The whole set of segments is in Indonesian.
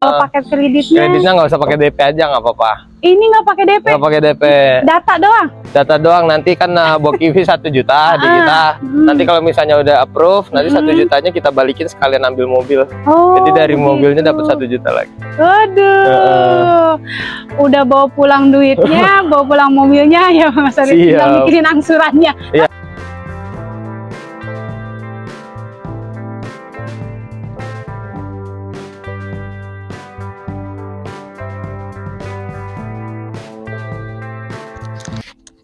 Kalau paket kreditnya, Kreditnya nggak usah pakai DP aja nggak apa-apa. ini nggak pakai DP, Nggak pakai DP. data doang. Data doang nanti kan uh, Bokivi satu juta di Ah, kita. hmm. Nanti kalau misalnya udah approve, nanti satu Hmm. jutanya kita balikin sekalian ambil mobil. Oh, Jadi dari begitu. mobilnya dapat satu juta lagi. Aduh, udah bawa pulang duitnya, bawa pulang mobilnya ya Mas Arif, tinggal mikirin angsurannya. Iya.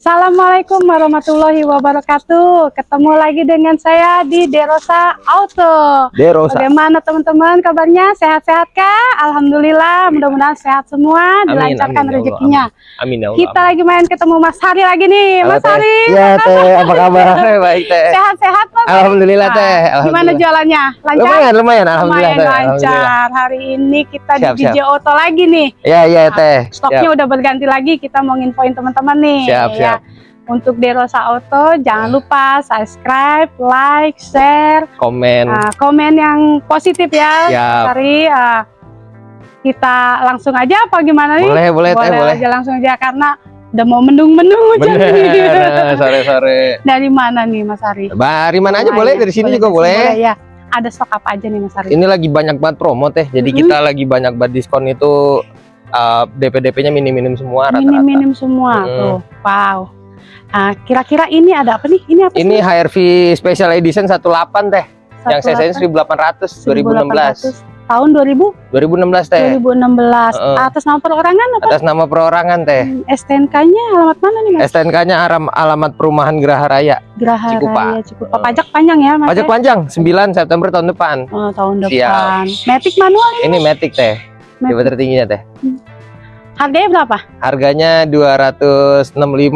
Assalamualaikum warahmatullahi wabarakatuh. Ketemu lagi dengan saya di Derosa Auto. Derosa. Bagaimana teman-teman kabarnya? Sehat-sehat kah? Alhamdulillah, mudah-mudahan sehat semua, Amin, dilancarkan amin, ya rezekinya. Amin ya Allah. Kita lagi main ketemu Mas Hari lagi nih, Mas. Hari. Ya teh, apa kabar? Baik teh. Sehat-sehat Mas? Alhamdulillah teh. Gimana jualannya? Lancar? Lumayan, lumayan. Alhamdulillah Lumayan lancar. Hari ini kita Siap, di DJ siap. Auto lagi nih. Ya, ya teh. Stoknya udah berganti lagi. Kita mau nginfoin teman-teman nih. Siap, ya. Siap. Untuk Derosa Auto, jangan lupa subscribe, like, share, Komen. uh, komen yang positif ya. Hari uh, kita langsung aja apa gimana nih? Boleh, boleh teh, boleh. aja langsung aja karena udah mau mendung-mendung hujan Bener, nih. nah, sore-sore. Dari mana nih Mas Ari? Dari mana aja boleh, dari sini juga boleh. ya. Ada stok apa aja nih Mas Ari? Ini lagi banyak banget promo teh. Jadi Mhm. kita lagi banyak banget diskon itu uh, DP-DP-nya minim-minim semua rata-rata. Minim-minim semua Mm. tuh. Wow. Ah, kira-kira ini ada apa nih? Ini apa Ini? HRV Special Edition 18 teh. Yang Satu CC-nya 1800 2016. 1800. Tahun 2000, 2016 teh. 2016. Heeh. Atas nama perorangan apa? Atas nama perorangan teh. Hmm, STNK-nya alamat mana nih Mas? STNK-nya alamat perumahan Geraha Raya. Geraha Cikupa. Raya Cikupa. Heeh. Pajak panjang ya Mas? Pajak ya? panjang 9 September tahun depan. Oh, tahun Siap. depan. Matic manual ini Ini Matic teh. Tipe tertingginya teh. harganya berapa? Harganya 265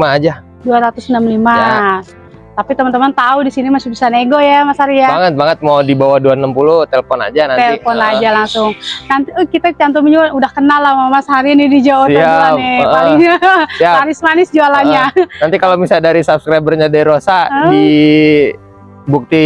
aja. 265. Ya. Tapi teman-teman tahu di sini masih bisa nego ya Mas Arya. Banget banget mau di bawah 260 telepon aja nanti. telepon Heeh. aja langsung. Nanti eh, kita cantumin juga udah kenal lah sama Mas Hari ini di Jawa Tengah nih. heeh. Paling Siap. manis-manis jualannya. Nanti kalau misalnya dari subscribernya Derosa Hah? di bukti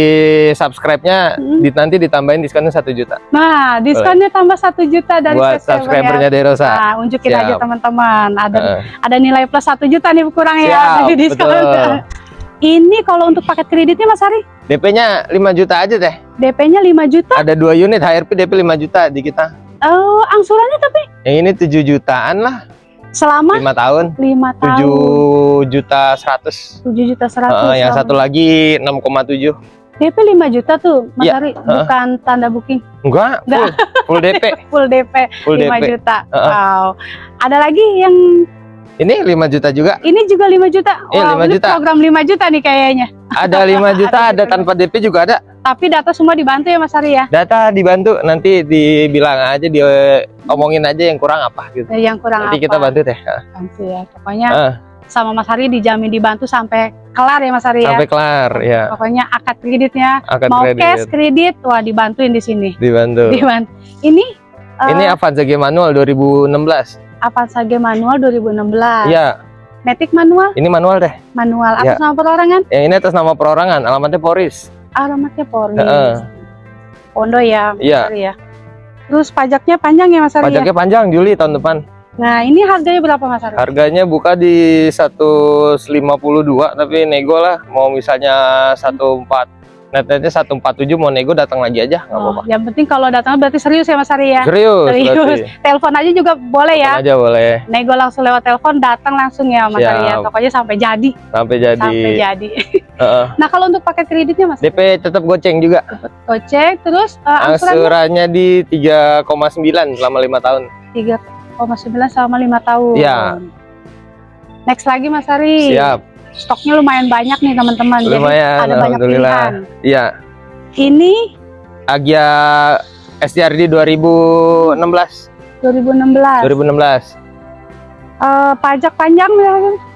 subscribe-nya Hmm. di, nanti ditambahin diskonnya satu juta Nah, diskonnya tambah satu juta dari buat subscribernya Derosa. Nah, unjukin Siap. aja teman-teman. Ada Heeh. ada nilai plus satu juta nih kurang ya Siap, dari diskon. betul. Ini kalau untuk paket kreditnya Mas Hari, DP-nya 5 juta aja teh. DP-nya 5 juta. Ada dua unit HRP DP 5 juta di kita. Oh, angsurannya tapi Yang ini 7 jutaan lah, selama 5 tahun. 5 tahun. 7 juta 100. 7 juta 100. Heeh, yang satu lagi 6,7. DP 5 juta tuh, Mas Iya, Hari, bukan tanda booking, Enggak, full, full DP. full DP Full 5 DP. juta. Heeh. Wow. Ada lagi yang Ini 5 juta juga. ini juga 5 juta. Iya, Wow, 5 ini juta. program 5 juta nih kayaknya. Ada 5 juta, Ada ada tanpa DP juga ada. Tapi data semua dibantu ya Mas Hari ya. Data dibantu nanti dibilang aja di omongin aja yang kurang apa gitu. Yang kurang Nanti apa? kita bantu deh. Bantu ya. Pokoknya Ah, sama Mas Hari dijamin dibantu sampai kelar ya Mas Hari ya. sampai kelar ya. Pokoknya akad kreditnya Akad mau kredit cash kredit wah dibantuin di sini. dibantu. Dibantu. Ini eh, Ini Avanza G manual 2016. Avanza G manual 2016. Iya, Matic manual, ini manual deh. manual Ya. atas nama perorangan, Yang ini atas nama perorangan, alamatnya Poris. alamatnya Polri. Heeh. Pondo ya, Mas Iya. Hari ya. Terus pajaknya panjang ya Mas Hari ya? Pajaknya panjang Juli tahun depan. Nah, ini harganya berapa Mas Hari? Harganya buka di 152 tapi nego lah mau misalnya 14 netnya 147 mau nego datang lagi aja nggak Oh, apa-apa. yang penting kalau datang berarti serius ya Mas Hari ya. Serius, Serius. berarti. Telepon aja juga boleh ya. Telepon aja boleh Nego langsung lewat telepon, datang langsung ya Mas Hari ya. Siap. Pokoknya sampai jadi, sampai jadi. sampai jadi. Nah, kalau untuk paket kreditnya Mas, DP tetap goceng juga. gocek terus uh, angsurannya Angsurannya di 3,9 selama lima tahun. 3,9 selama lima tahun. Iya. Next lagi Mas Hari. Siap, Stoknya lumayan banyak nih teman-teman. Jadi lumayan. ada banyak pilihan. Iya, Ini Agia STRD 2016. 2016. 2016. Eh, pajak panjang ya,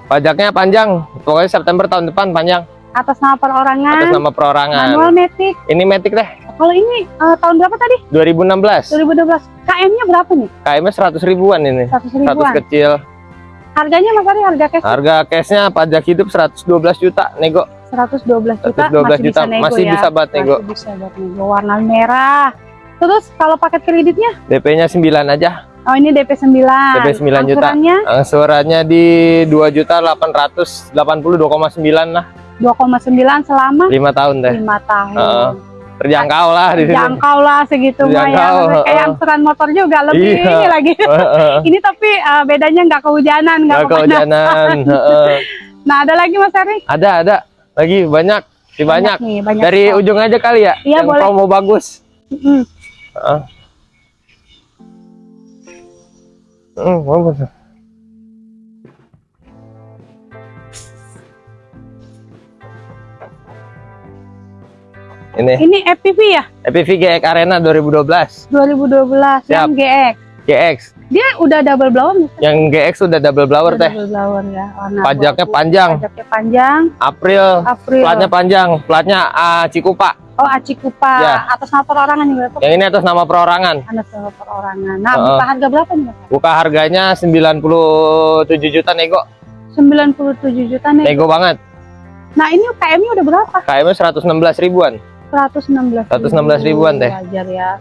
Pajaknya panjang, pokoknya September tahun depan panjang atas nama perorangan. atas nama perorangan. Manual Matic. Ini Matic deh, Kalau ini eh, tahun berapa tadi? 2016. 2012. KM-nya berapa nih? KM-nya 100 ribuan ini. 100 100 ribuan. kecil. Harganya Mas Ari harga cash Harga cashnya pajak hidup 112 juta nego. 112 juta 112 masih juta bisa nego masih ya. bisa buat nego. Masih bisa buat nego. Warna merah. Terus kalau paket kreditnya? DP-nya 9 aja. Oh ini DP 9. DP 9 juta. Angsurannya Angsurannya di 2 juta 882,9 lah. 2,9 selama 5 tahun teh. 5 tahun. Heeh. Terjangkau lah di sini. Jangkau lah segitu mah ya. Terjangkau, Kayak heeh. angsuran motor juga lebih Iya. ini lagi. Heeh. ini tapi eh, bedanya nggak kehujanan, nggak kehujanan. heeh. Nah ada lagi Mas Ari? Ada ada lagi banyak, di banyak. nih, banyak. Dari stok. ujung aja kali ya. Iya, yang boleh. promo bagus. Mm. Heeh. Hmm, bagus. Ini Ini FPV ya? FPV GX Arena 2012 2012 yang Siap. GX. GX. Dia udah double blower nih. Yang GX sudah double blower Udah teh. Double blower ya. Warna Pajaknya abu-abu. panjang. Pajaknya panjang. April. April. Platnya panjang. Platnya ah, Cikupa. Oh Aci Kupa. Ya. Atas nama perorangan berapa? Yang ini atas nama perorangan. Atas nama perorangan. Nah, Heeh. buka harga berapa nih? Mas? Buka harganya 97 juta nego. 97 juta nih. Nego banget. Nah, ini KM-nya udah berapa? KM-nya 116 ribuan. 116 116 ribuan deh. Wajar ya.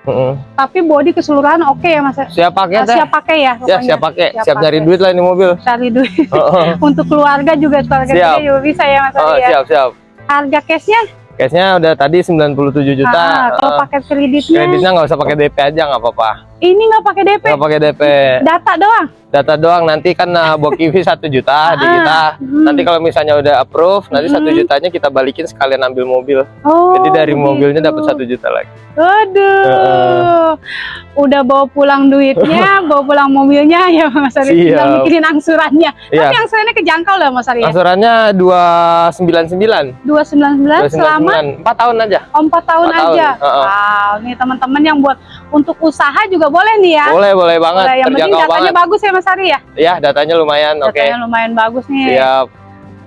Heeh. Tapi body keseluruhan oke ya Mas? Siap pakai Ah, teh. siap pakai ya Ya, pokoknya. siap pakai. Siap Siap pakai. duit lah ini mobil. Cari duit untuk keluarga juga keluarga Siap. juga bisa ya Mas Oh, ya. siap, siap. Harga cashnya Cashnya udah tadi 97 juta. ah, kalau Heeh. paket kreditnya Kreditnya nggak usah pakai DP aja nggak apa-apa. ini nggak pakai DP. Nggak pakai DP. Data doang. Data doang nanti kan uh, Bokivi satu juta di Ah, kita. hmm. Nanti kalau misalnya udah approve, nanti satu Hmm. jutanya kita balikin sekalian ambil mobil. Oh. Jadi dari begitu. mobilnya dapat satu juta lagi. Aduh. Udah bawa pulang duitnya, bawa pulang mobilnya ya Mas Ari. Tinggal mikirin angsurannya. Iya. Tapi angsurannya kejangkau lah Mas Ari ya. Angsurannya 299. 299 selama 299. 4 tahun aja. oh, 4 tahun Empat tahun, aja. heeh. Wow, nih teman-teman yang buat untuk usaha juga boleh nih ya. Boleh, boleh banget. Boleh, yang penting datanya banget. bagus ya Mas Ari ya. Ya, datanya lumayan. Oke. Datanya lumayan bagus nih. Siap.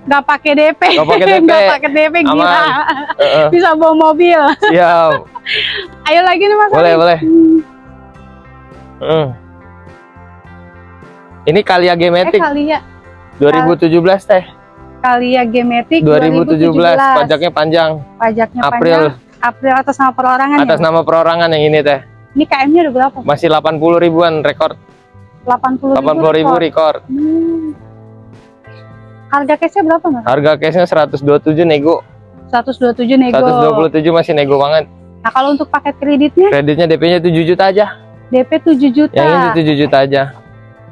Nggak pakai DP. Nggak pakai DP. Pakai DP gila. Aman. Heeh. Bisa bawa mobil. Siap. Ayo lagi nih Mas Boleh, Ari. boleh. Hmm. Hmm. Ini Kalia Eh Gematic Kalia, 2017 teh. Kalia Gematic 2017. 2017. Pajaknya panjang. Pajaknya April. panjang. April atas nama perorangan Atas ya. nama perorangan yang ini teh. Ini KM-nya udah berapa? Masih 80 ribuan rekor. 80 ribu. 80 ribu rekor. Hmm. Harga cashnya berapa Mas? Harga cashnya 127 nego. 127 nego. 127 masih nego banget. Nah kalau untuk paket kreditnya Kreditnya DP-nya 7 juta aja. DP 7 juta. Yang ini 7 juta aja.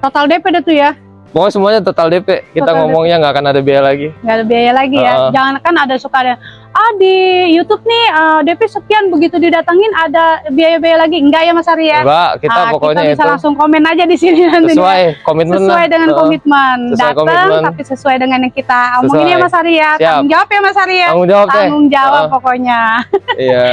Total DP dah tuh ya. Pokoknya semuanya total DP. Kita Total ngomongnya nggak akan ada biaya lagi. nggak ada biaya lagi ya. Jangan kan ada suka ada ah di YouTube nih eh, DP sekian begitu didatangin ada biaya-biaya lagi. Enggak ya Mas Ari ya? Enggak, kita Ah, pokoknya kita bisa itu langsung komen aja di sini nanti. sesuai komitmen sesuai dengan Heeh. komitmen datang tapi sesuai dengan yang kita omongin Sesuai. ya Mas Ari ya Siap. tanggung jawab ya Mas Ari ya Tanggung jawab deh. tanggung jawab Heeh. pokoknya Iya.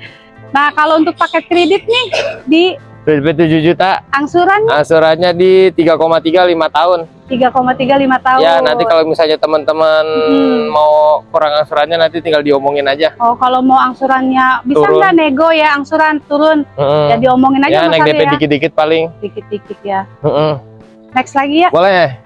nah kalau untuk paket kredit nih di 7 juta. angsuran Angsurannya di 3,3 5 tahun. 3,35 tahun Ya, nanti kalau misalnya teman-teman Hmm. mau kurang angsurannya nanti tinggal diomongin aja. oh kalau mau angsurannya bisa nggak nego ya angsuran turun Heeh. ya diomongin aja Ya, naik DP ya dikit-dikit paling. dikit-dikit ya Heeh. next lagi ya Boleh.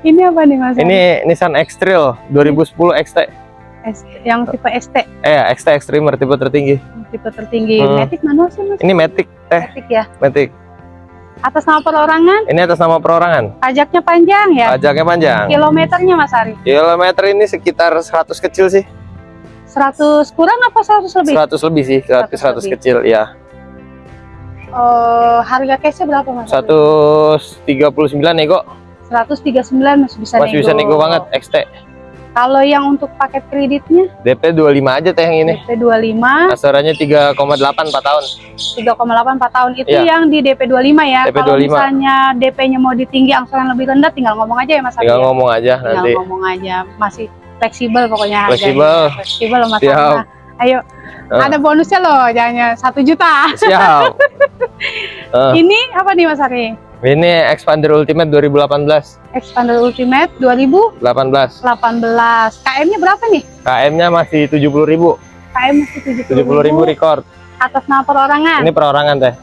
ini apa nih Mas? Ini Nissan X-Trail 2010 XT. S- yang tipe ST Eh, XT Extremer tipe tertinggi. tipe tertinggi Hmm. Matic manual sih Mas Ini Matic teh, Matic ya Matic. atas nama perorangan Ini atas nama perorangan. pajaknya panjang ya Pajaknya panjang. kilometernya Mas Ari Kilometer ini sekitar 100 kecil sih. 100 kurang apa 100 lebih? 100 lebih sih, 100, 100 100 lebih. kecil ya. Eh, harga cashnya berapa Mas? 139 nego. 139 masih bisa Masih nego. bisa nego banget XT. Kalau yang untuk paket kreditnya DP 25 aja teh yang ini. DP 25, Asarannya 3,8 4 tahun. 3,8 4 tahun itu Iya. yang di DP 25 ya. DP Kalau 25. misalnya DP-nya mau ditinggi angsuran lebih rendah tinggal ngomong aja ya Mas Tinggal ya? ngomong aja Tinggal nanti. ngomong aja. Masih fleksibel pokoknya harganya. Fleksibel. Fleksibel Mas Siap. Nah, Ayo, Ah. ada bonusnya loh, jangan 1 juta. Siap. Eh, Ini apa nih Mas Ari? Ini Expander Ultimate 2018. Expander Ultimate 2018. 18. KM-nya berapa nih? KM-nya masih 70.000. KM masih 70 70.000 record. atas nama perorangan. Ini perorangan teh.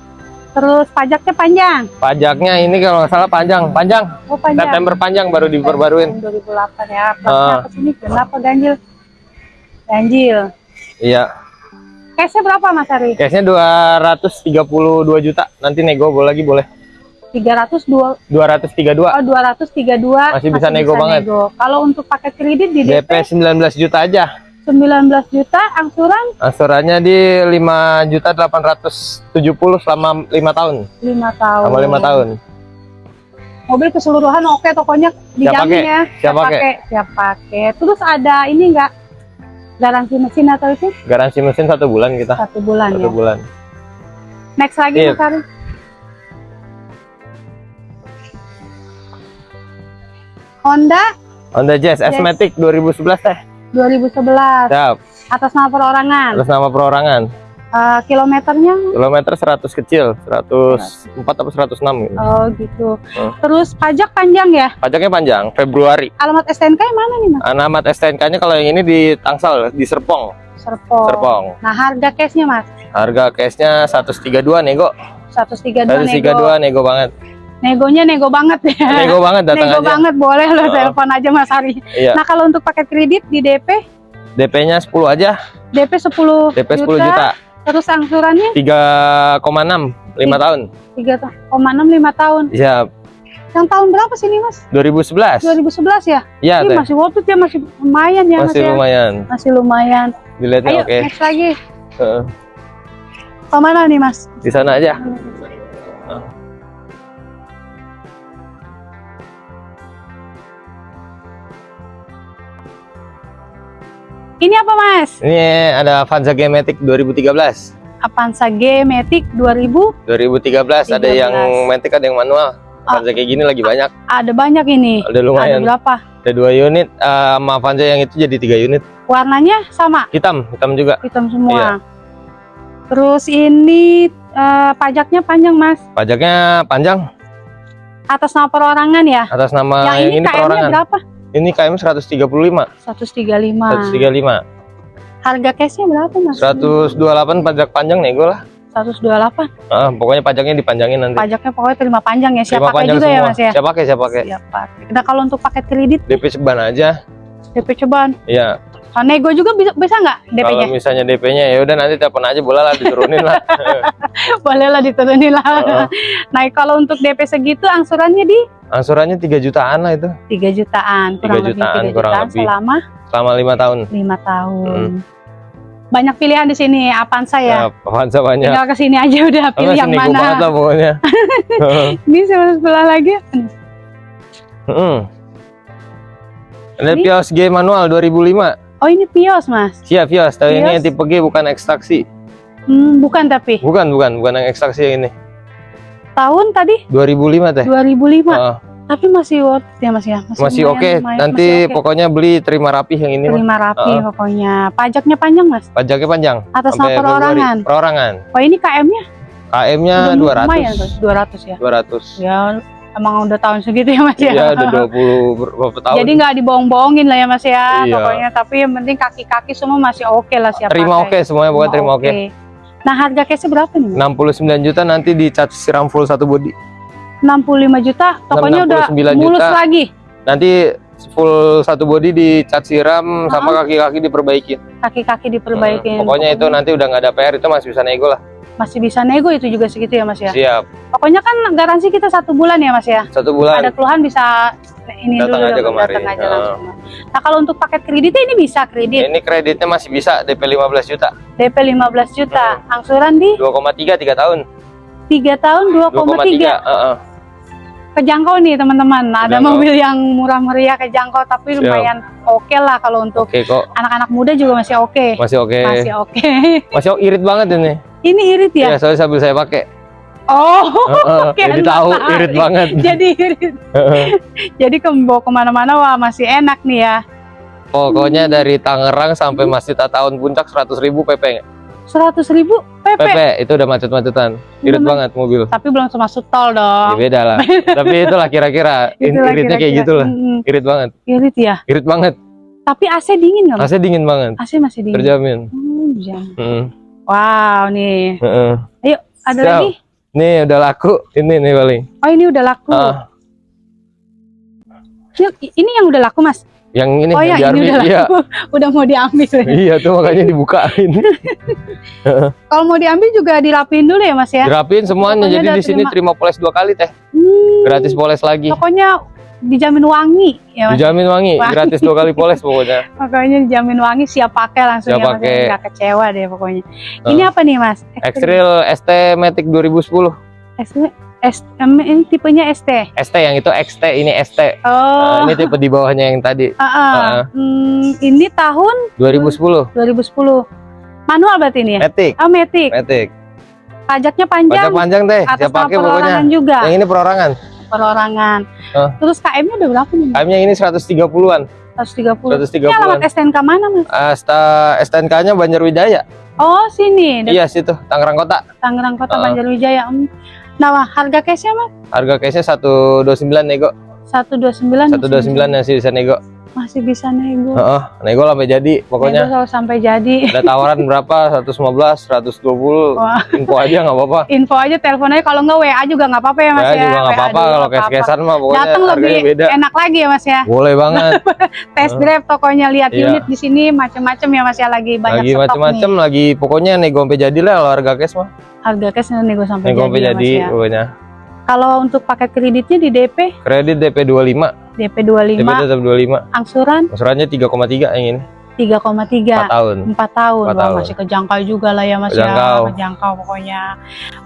Terus pajaknya panjang. Pajaknya ini kalau nggak salah panjang, panjang. Oh panjang. September panjang baru diperbaruin. 2008 ya. Ah. Plasnya ke sini kenapa ganjil? Ganjil. Iya. Cashnya berapa Mas Ari? Cashnya 232 juta. Nanti nego boleh lagi boleh. 302 232. oh 232 Masih bisa nego banget. Kalau untuk paket kredit di DP DP 19 juta aja. 19 juta, angsuran Angsurannya di 5 juta 870 selama 5 tahun. 5 tahun. Selama 5 tahun. Mobil keseluruhan oke tokonya dijamin ya. Siap pakai? Siap pakai. Terus ada ini enggak garansi mesin atau itu Garansi mesin satu bulan kita. satu bulan Satu ya. bulan. Next lagi. Mas Ari. Honda Honda Jazz Jazz. S-Matic 2011 teh. 2011 Siap. atas nama perorangan. Atas nama perorangan. Eh, kilometernya Kilometer 100 kecil, 104 atau 106 gitu. oh gitu. Hmm. Terus pajak panjang ya? Pajaknya panjang, Februari. Alamat STNK yang mana nih Mas? Alamat STNK-nya kalau yang ini di Tangsel, di Serpong. Serpong. Serpong. Nah, harga cashnya Mas? Harga cashnya 132 nego. 132 nego. 132 nego banget. Negonya nego banget ya. Nego banget datang Nego aja. banget boleh lo Oh. telepon aja Mas Ari. Iya. Nah, kalau untuk paket kredit di DP, DP-nya 10 aja. DP 10 DP 10 juta. Terus angsurannya 3,6 5 tahun. 3,6 5 tahun. Iya, Yang tahun berapa sih ini Mas? 2011. 2011 ya? Iya, Ini masih worth it ya, masih lumayan ya Mas Masih ya? lumayan. Masih lumayan. Dilihatnya Ayo, oke. next lagi. Heeh. Ke mana nih Mas? Di sana aja. Ini apa Mas? Ini ada Avanza G-Matic 2013. Avanza G Matic 2000 2013 ada 13. yang Matic ada yang manual. Avanza kayak gini lagi banyak. ada banyak ini. Ada Ada lumayan. berapa? Ada dua unit. eh, sama Avanza yang itu jadi tiga unit. Warnanya sama, Hitam, hitam juga. hitam semua. Iya. Terus ini eh, pajaknya panjang Mas. Pajaknya panjang Atas nama perorangan ya. atas nama yang yang, ini ini KM-nya perorangan. berapa? Ini KM 135, 135. 135. Harga cashnya berapa Mas? 128 pajak panjang nego lah. 128. Ah, pokoknya pajaknya dipanjangin nanti. Pajaknya pokoknya terima panjang ya. Siap Terima pakai juga ya semua. Mas ya. Siap pakai, siap pakai. Siap pakai. Nah kalau untuk paket kredit DP seban aja. DP cobaan. Iya. Nah, nego juga bisa bisa nggak Kalau DP-nya? misalnya DP-nya ya udah nanti telepon aja boleh lah diturunin lah. Boleh lah diturunin lah. Heeh. Nah kalau untuk DP segitu angsurannya di Angsurannya 3 jutaan lah itu 3 jutaan. Kurang 3 jutaan, lebih 3 kurang jutaan lebih. selama selama lima tahun. 5 tahun. Banyak pilihan di sini Avanza ya. Ya, Avanza banyak. Tinggal ke sini aja udah Oh, pilih yang nego banget lah mana. pokoknya. Ini sebelah sebelah lagi. Heeh. Ada Ini- Pios G manual 2005. Oh ini Pios mas. Siap Pios, tapi ini yang tipe G bukan ekstraksi. Hmm, bukan tapi Bukan, bukan, bukan yang ekstraksi yang ini. tahun tadi 2005 teh. 2005. Heeh. Tapi masih worth ya mas ya. masih lumayan, oke. lumayan, Nanti masih oke. pokoknya beli terima rapih yang ini terima rapi Heeh. pokoknya. Pajaknya panjang mas. Pajaknya panjang. Atas nama perorangan. Perorangan. Oh ini KM-nya KM-nya udah lumayan 200. tuh, 200 ya. 200. Ya emang udah tahun segitu ya mas ya. Iya, udah 20 ber- berapa tahun. Jadi nggak dibohong-bohongin lah ya mas ya Iya. pokoknya. Tapi yang penting kaki-kaki semua masih oke lah siap terima oke semuanya pokoknya terima oke. Nah harga cashnya berapa nih? Mas? 69 juta nanti dicat siram full satu body. 65 juta, tokonya udah 69 mulus juta. lagi. Nanti full satu body dicat siram sama kaki-kaki diperbaiki. Kaki-kaki diperbaikin. Hmm, Pokoknya itu nanti udah nggak ada PR itu masih bisa nego lah. Masih bisa nego itu juga segitu ya mas ya. Siap. Pokoknya kan garansi kita satu bulan ya mas ya. Satu Ada bulan. keluhan bisa ini Datang dulu aja dong, kemari. datang aja Heeh. langsung. Nah kalau untuk paket kreditnya ini bisa kredit Ini kreditnya masih bisa DP 15 juta. DP 15 juta, angsuran di 2,3 3 tahun. 3 tahun 2,3 2,3. Heeh. Kejangkau nih teman-teman. Ada Kejangkau. mobil yang murah meriah kejangkau tapi Siap. lumayan oke lah kalau untuk anak-anak muda juga masih oke. Masih oke. Masih oke. Masih oke, irit banget ini. ini irit ya? Ya, soalnya sambil saya pakai. Oh, Heeh, Oke, Jadi tahu irit banget. jadi irit. Jadi ke bawa ke mana-mana wah masih enak nih ya. Pokoknya dari Tangerang sampai Masjid Ataun Puncak 100.000 PP. Seratus ribu PP. PP itu udah macet-macetan. Irit Udah banget mobil. Tapi belum termasuk tol Ya dong. beda lah. Tapi itulah kira-kira. Itulah Iritnya kayak kira-kira. gitu lah. Mm-mm. Irit banget. Irit ya. Irit banget. Tapi AC dingin nggak? AC dingin banget. AC masih dingin. Terjamin. Hmm, jangan. Hmm. Wow nih. Heeh. Ada Siap. lagi? Nih udah laku. Ini nih paling. Oh ini udah laku. Yuk, ini yang udah laku mas. Yang ini oh ya yang ini udah. Iya. udah mau diambil. Iya tuh makanya dibukain. Kalau mau diambil juga dirapiin dulu ya mas ya. Dirapin semuanya. Pokoknya Jadi di sini terima. terima poles dua kali teh. Hmm, Gratis poles lagi. Pokoknya dijamin wangi ya mas. Dijamin wangi. Wangi. Gratis dua kali poles pokoknya. Pokoknya dijamin wangi siap pakai langsung Siap ya mas. pakai. ya. Nggak kecewa deh pokoknya. Ini apa nih mas? Extrail ST Matic 2010. ST, Em, ini tipenya ST. ST yang itu XT ini ST. Oh. Nah, ini tipe di bawahnya yang tadi Ah, ah. Ah. Hmm, ini tahun 2010. 2010. Manual berarti ini ya? Matic. Oh, Matic. Matic. Pajaknya panjang. Pajak panjang deh. atas nama pakai pokoknya. juga. Yang ini perorangan. Perorangan. Ah. Terus KM-nya udah berapa nih? KM-nya ini 130-an. 130. 130-an. Ini alamat STNK mana, Mas? Asta STNK-nya Banjarwijaya. Oh, sini. Iya situ, Tangerang Kota. Tangerang Kota Ah. Banjarwijaya. Hmm. Nah, harga cashnya Mas? Harga case-nya 129 nego. 129. 129 masih bisa nego. Masih bisa nego. Heeh, nego lah sampai jadi Nego pokoknya. selalu sampai jadi. Ada tawaran berapa? 115, 120. Wah, Info aja nggak apa-apa. info aja telepon aja kalau nggak WA juga nggak apa-apa ya Mas Ya, ya. juga nggak apa-apa kalau cash-cashan mah pokoknya Datang lebih beda. enak lagi ya Mas ya. Boleh banget. Test drive tokonya lihat Iya. unit di sini macam-macam ya Mas ya lagi banyak lagi nih. lagi pokoknya nego sampai jadi lah kalau harga cash mah. Harga cash nego sampai Nego sampai jadi, jadi ya, Mas ya. pokoknya. Kalau untuk paket kreditnya di DP, Kredit DP 25, DP DP 25, tetap 25. angsuran Angsurannya 3,3 yang ini. 3,3. 4 tahun. 4 tahun, Empat Wah, tahun. masih kejangkau juga lah ya Mas Kejangkau. ya, kejangkau pokoknya.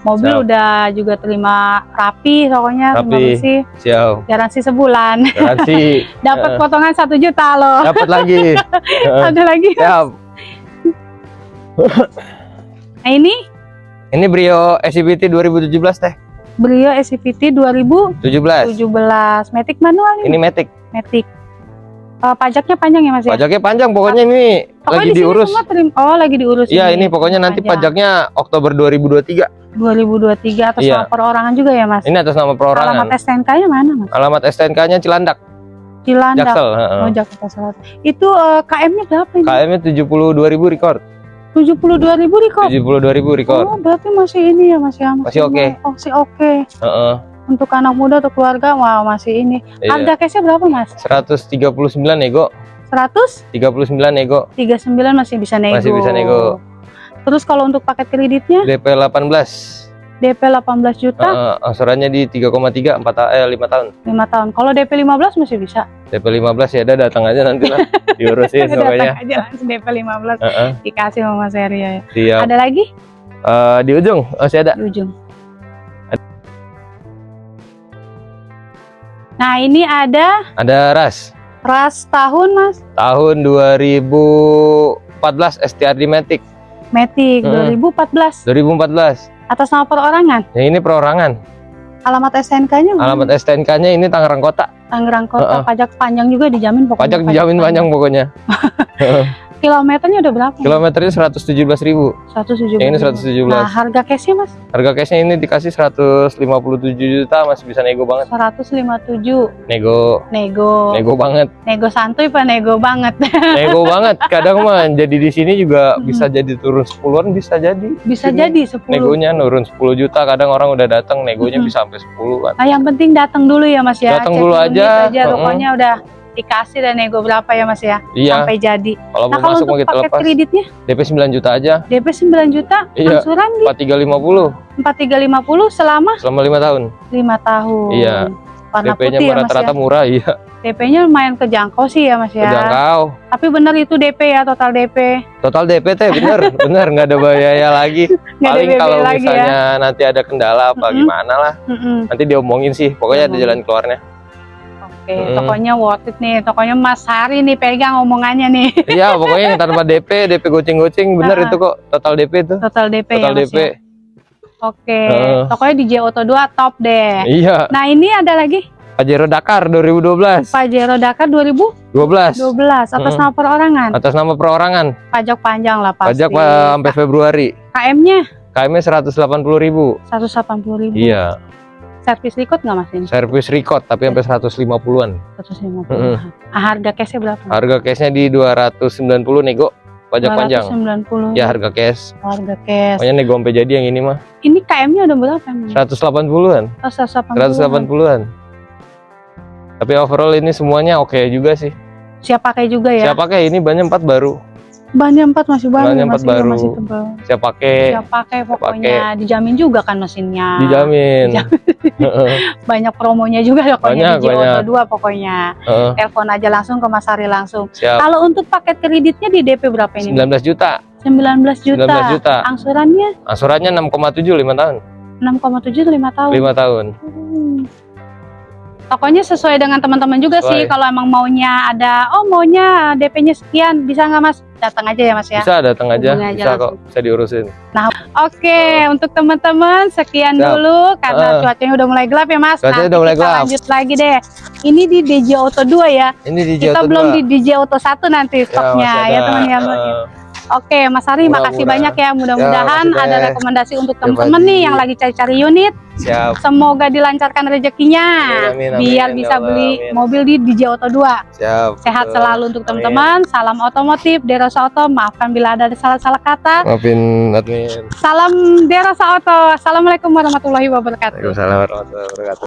Mobil Siap. udah juga terima rapi pokoknya, terima Rapi. bersih, Siap. garansi sebulan. Garansi Dapat Eh. potongan satu juta loh. dapat lagi. Heeh. Ada lagi. Siap. Nah ini Ini Brio SCVT 2017 teh. Brio SCVT 2017 17. Matic manual nih. Ini Matic. Matic. Eh, pajaknya panjang ya Mas ya? Pajaknya panjang pokoknya ini Pokoknya lagi di diurus. semua terim- Oh, lagi diurus. Iya, ini pokoknya nanti Pajak. pajaknya Oktober 2023. 2023 atas Iya. nama perorangan juga ya Mas? Ini atas nama perorangan. Alamat STNK-nya mana Mas? Alamat STNK-nya Cilandak, Cilandak. Jaksel. Oh, Jakarta Selatan. Itu eh, KM-nya berapa ini? KM-nya 72.000 record. 72.000 record. 72.000 record. Oh, berarti masih ini ya Mas ya? Masih oke. Oh, masih oke. Heeh. Untuk anak muda atau keluarga, wah masih ini. Iya. Harga cashnya berapa Mas? 139 nego, 139 39 nego, masih bisa nego. Masih bisa nego. Terus kalau untuk paket kreditnya DP 18. DP 18 juta, Heeh, angsurannya di 3,3 4 ta- eh 5 tahun. 5 tahun. Kalau DP 15 masih bisa. DP 15 ya udah datang aja nanti lah diurusin Datang pokoknya. aja langsung DP 15 Heeh, dikasih sama Mas Heri ya. siap. Ada lagi Eh, di ujung masih ada. di ujung. Nah, ini ada Ada ras ras tahun Mas. tahun 2014 STRD Matic Matic Hmm. 2014 2014. Atas nama perorangan. Yang ini perorangan. Alamat STNK-nya? Alamat STNK-nya ini Tangerang Kota. Tangerang Kota. Heeh. Pajak panjang juga dijamin pokoknya. Pajak dijamin panjang pokoknya. Kilometernya udah berapa? Kilometernya 117.000. 170. Yang ini 117. Nah, harga cashnya Mas Harga cashnya ini dikasih 157 juta masih bisa nego banget. 157. Nego, Nego. nego banget. Nego santuy apa nego banget? Nego banget. Kadang mah jadi di sini juga bisa jadi turun 10-an bisa jadi. Bisa Sini. jadi 10. Negonya nurun 10 juta, kadang orang udah datang negonya bisa sampai 10-an. Nah, yang penting datang dulu ya Mas ya. Datang dulu aja. aja. Pokoknya udah dikasih dan nego berapa ya Mas ya Iya, sampai jadi. kalau Nah, kalau masuk untuk kita paket lepas. kreditnya DP 9 juta aja, DP 9 juta, Iya. angsuran di 4350 4350 selama selama 5 tahun. 5 tahun. Iya. Warna DP-nya putih ya Mas ya. rata-rata murah, iya. DP-nya lumayan kejangkau sih ya Mas ya. Terjangkau. Tapi bener itu DP ya total DP. Total DP teh bener, bener nggak ada biaya lagi. Paling ada kalau lagi misalnya ya. nanti ada kendala apa Mm-mm. gimana lah, Mm-mm. nanti diomongin sih. Pokoknya ada Diomongin. jalan keluarnya. Oke, Mm-mm. tokonya worth it nih. Tokonya Mas Hari nih pegang omongannya nih. Iya, pokoknya yang tanpa DP, DP goceng-goceng bener Ah. itu kok total DP itu. Total DP Total ya Mas DP. ya. Oke, Heeh. tokonya di Auto 2 top deh. Iya, Nah, ini ada lagi Pajero Dakar 2012. Pajero Dakar 2012 12. atas Mm. nama perorangan. Atas nama perorangan. Pajak panjang lah pasti. Pajak Pak, sampai Februari. KM-nya KM-nya 180.000. 180.000. Iya, Servis record nggak Mas ini? servis record tapi sampai 150-an. 150. Mm-mm. Ah, harga cashnya berapa? Harga cashnya di 290 nego. pajak panjang 290 ya harga cash harga cash. pokoknya nego sampai jadi yang ini mah Ini KM-nya udah berapa emang? 180-an Oh, 180. 180-an tapi overall ini semuanya oke juga sih Siap pakai juga ya? siap pakai ini bannya empat baru Bannya 4 masih baru, Bannya empat masih, baru. masih tebal. siap pakai Siap pakai pokoknya. Dijamin juga kan mesinnya. dijamin Heeh, Banyak promonya juga pokoknya Banyak, di Auto banyak. 2 pokoknya. heeh. Telepon aja langsung ke Mas Ari langsung. siap Kalau untuk paket kreditnya di DP berapa ini? 19 juta 19 juta. 19 juta Angsurannya angsurannya 6,7 5 tahun 6,7 tuh 5 tahun. 5 tahun Hmm. Pokoknya sesuai dengan teman-teman juga sih. Sesuai. Kalau emang maunya ada, oh maunya DP-nya sekian, bisa nggak Mas? Datang aja ya Mas ya. bisa datang aja aja bisa kok bisa diurusin Oke, untuk teman-teman sekian Siap. dulu karena Ah. cuacanya udah mulai gelap ya Mas. Cuacanya Nanti udah mulai kita gelap. lanjut lagi deh. Ini di DJ Auto 2 ya. ini di Kita Jauh belum Tua. di DJ Auto 1 nanti stoknya masih ya teman-teman. heeh. Oke, Mas Ari makasih Murah-murah. banyak ya. Mudah-mudahan Ya, makasih ada rekomendasi untuk teman-teman nih yang lagi cari-cari unit. siap Semoga dilancarkan rezekinya Amin, amin, biar amin, bisa ya Allah, beli amin. mobil di DJ Auto 2. siap Sehat betul. selalu untuk teman-teman. Salam otomotif Derosa Auto. Maafkan bila ada salah-salah kata. maafin admin Salam Derosa Auto. Assalamualaikum warahmatullahi wabarakatuh. Waalaikumsalam warahmatullahi wabarakatuh